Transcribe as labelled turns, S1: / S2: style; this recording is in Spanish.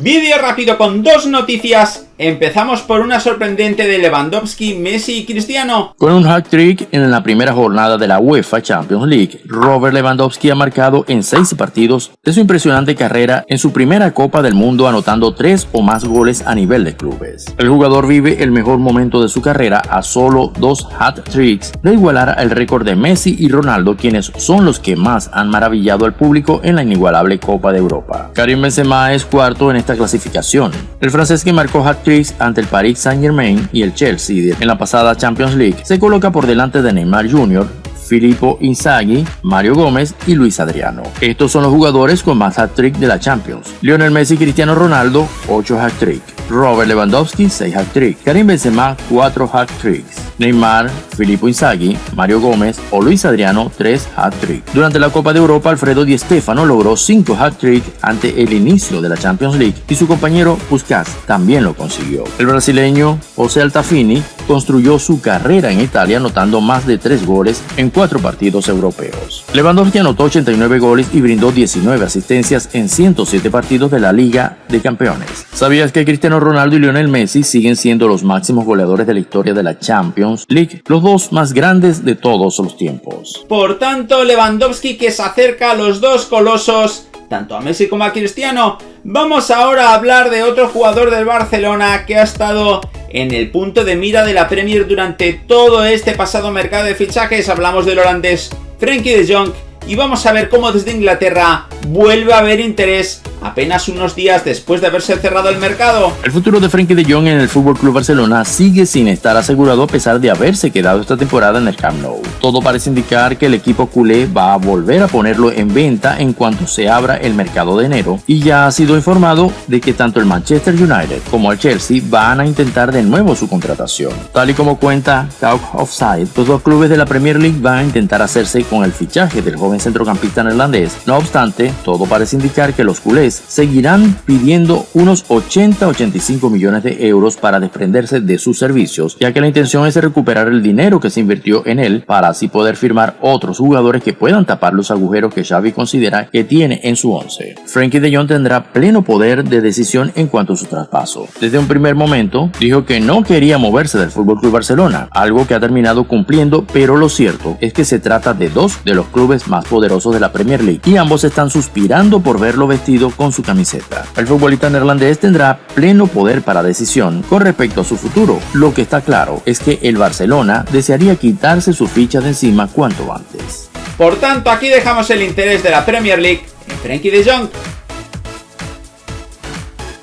S1: Vídeo rápido con dos noticias. Empezamos por una sorprendente de Lewandowski, Messi y Cristiano.
S2: Con un hat-trick en la primera jornada de la UEFA Champions League, Robert Lewandowski ha marcado en seis partidos de su impresionante carrera en su primera Copa del Mundo anotando tres o más goles a nivel de clubes. El jugador vive el mejor momento de su carrera a solo dos hat-tricks de igualar el récord de Messi y Ronaldo quienes son los que más han maravillado al público en la inigualable Copa de Europa. Karim Benzema es cuarto en esta clasificación. El francés que marcó ante el Paris Saint-Germain y el Chelsea en la pasada Champions League se coloca por delante de Neymar Jr., Filippo Inzaghi, Mario Gómez y Luis Adriano. Estos son los jugadores con más hat-trick de la Champions. Lionel Messi y Cristiano Ronaldo, 8 hat-trick. Robert Lewandowski, 6 hat-trick. Karim Benzema, 4 hat-tricks. Neymar, Filippo Inzaghi, Mario Gómez o Luis Adriano 3 hat-trick. Durante la Copa de Europa, Alfredo Di Stefano logró 5 hat-trick ante el inicio de la Champions League y su compañero Puskas también lo consiguió. El brasileño José Altafini construyó su carrera en Italia anotando más de 3 goles en 4 partidos europeos. Lewandowski anotó 89 goles y brindó 19 asistencias en 107 partidos de la Liga de Campeones. ¿Sabías que Cristiano Ronaldo y Lionel Messi siguen siendo los máximos goleadores de la historia de la Champions League, los dos más grandes de todos los tiempos.
S1: Por tanto, Lewandowski que se acerca a los dos colosos, tanto a Messi como a Cristiano. Vamos ahora a hablar de otro jugador del Barcelona que ha estado en el punto de mira de la Premier durante todo este pasado mercado de fichajes. Hablamos del holandés Frenkie de Jong y vamos a ver cómo desde Inglaterra vuelve a haber interés apenas unos días después de haberse cerrado el mercado.
S2: El futuro de Frenkie de Jong en el FC Barcelona sigue sin estar asegurado a pesar de haberse quedado esta temporada en el Camp Nou. Todo parece indicar que el equipo culé va a volver a ponerlo en venta en cuanto se abra el mercado de enero y ya ha sido informado de que tanto el Manchester United como el Chelsea van a intentar de nuevo su contratación. Tal y como cuenta Talk Offside, los dos clubes de la Premier League van a intentar hacerse con el fichaje del joven centrocampista neerlandés. No obstante, todo parece indicar que los culés seguirán pidiendo unos 80-85 millones de euros para desprenderse de sus servicios, ya que la intención es recuperar el dinero que se invirtió en él para así poder firmar otros jugadores que puedan tapar los agujeros que Xavi considera que tiene en su once. Frankie de Jong tendrá pleno poder de decisión en cuanto a su traspaso. Desde un primer momento dijo que no quería moverse del FC Barcelona, algo que ha terminado cumpliendo, pero lo cierto es que se trata de dos de los clubes más poderosos de la Premier League y ambos están suspirando por verlo vestido con su camiseta. El futbolista neerlandés tendrá pleno poder para decisión con respecto a su futuro. Lo que está claro es que el Barcelona desearía quitarse su ficha de encima cuanto antes.
S1: Por tanto, aquí dejamos el interés de la Premier League en Frenkie de Jong